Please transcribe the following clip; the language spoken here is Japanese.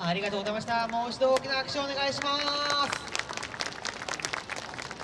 ありがとうございました。もう一度大きな拍手をお願いします。